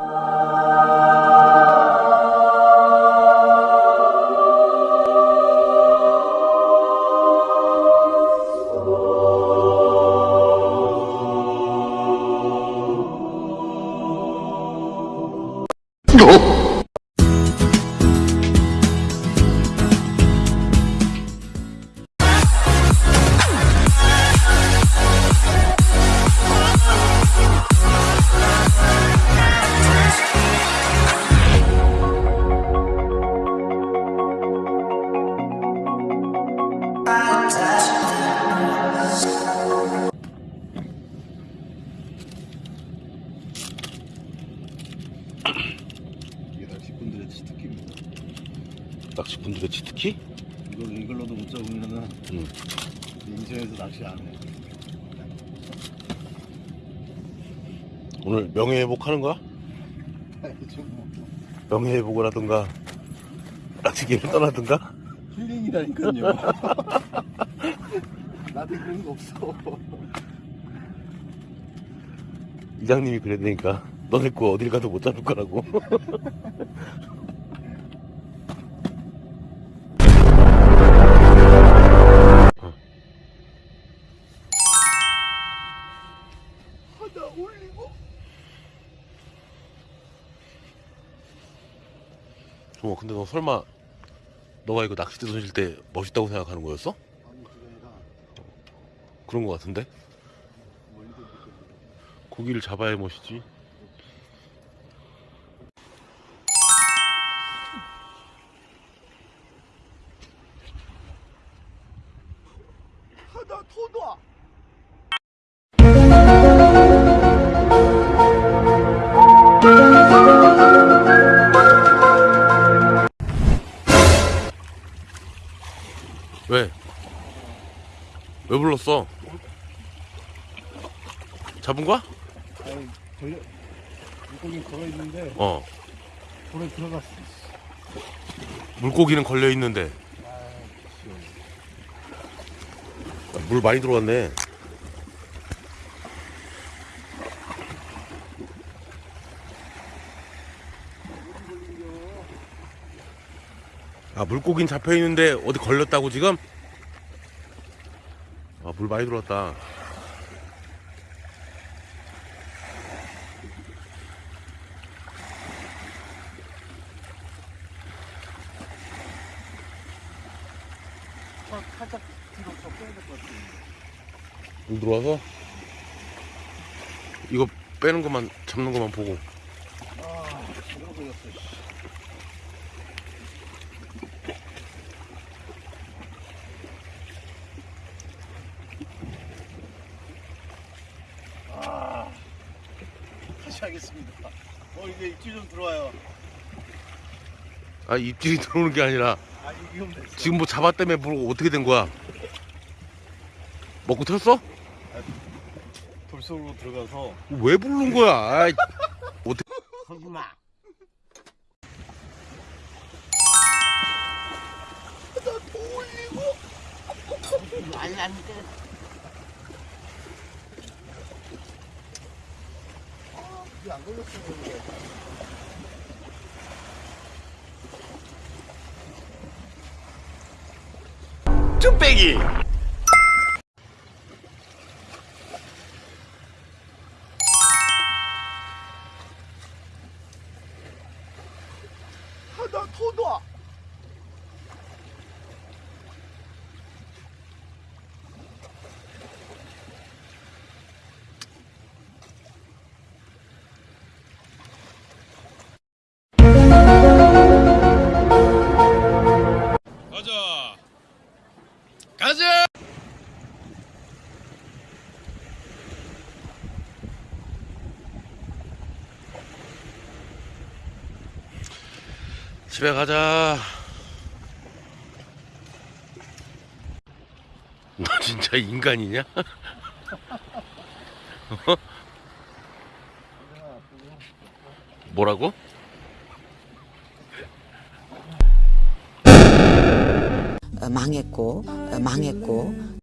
이 치트키입니다. 낚시꾼들의 치트키? 이걸 이걸로도 못 잡으면은 응. 인천에서 낚시 안 해. 오늘 명예회복 하는 거야? 좀 뭐, 명예회복을 하든가 낚시기를 떠나든가 힐링이라니까요. 나한테 그런 거 없어. 이장님이 그랬다니까 너네 거 어딜 가도 못 잡을 거라고 어 근데 너 설마 너가 이거 낚싯대 던질 때 멋있다고 생각하는 거였어? 그런 거 같은데 고기를 잡아야 멋이지 하나 더 놔. 왜? 왜 불렀어? 잡은 거야? 아니 걸려 물고기 걸어 있는데 어 돌에 들어갔어. 물고기는 걸려 있는데 아, 물 많이 들어왔네 아 물고기는 잡혀 있는데 어디 걸렸다고 지금? 아 물 많이 들어왔다 차 살짝 뒤로 더 빼야 될 것 같아. 물 들어와서 이거 빼는 것만 잡는 것만 보고. 아, 다시 하겠습니다. 어, 이게 입질 좀 들어와요. 아 입질이 들어오는 게 아니라 아, 이. 지금 뭐 잡았다며 물 어떻게 된 거야? 먹고 튀었어? 돌속으로 들어가서 왜 부른 거야? 아이, 어떻게? 거기마. 나더 올리고. 말랐는데 아, 이게 안 걸렸어. 쭈빼기. 하나 더 놔. 집에 가자. 너 진짜 인간이냐? 어? 뭐라고? 어, 망했고 어, 망했고